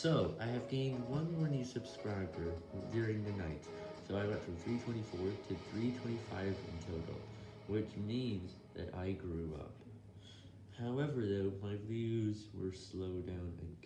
So, I have gained one more new subscriber during the night, so I went from 324 to 325 in total, which means that I grew up. However though, my views were slowed down again.